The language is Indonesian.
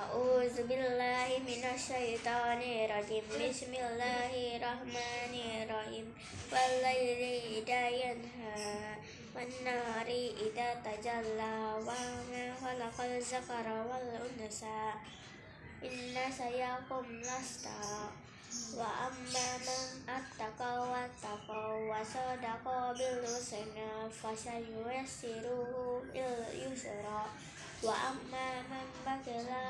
A'udzubillahi minasyaitonirrajim. Bismillahirrahmanirrahim. Walaili idza yanha ida nahari tajalla wa ma khalaqal zakara wal unsa. Inna sayakum lasta wa amma man attaqa wa taqa wa sadaqa bil husna fasayusiruhu lil yusra wa amma man bakila